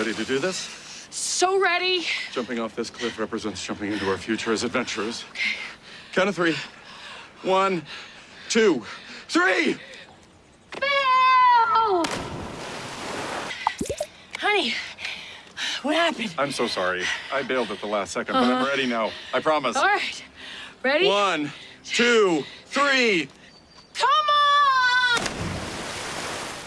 ready to do this? So ready. Jumping off this cliff represents jumping into our future as adventurers. Okay. Count of three. One, two, three! Bill! Honey, what happened? I'm so sorry. I bailed at the last 2nd but I'm uh-huh. ready now. I promise. All right. Ready? One, two, three.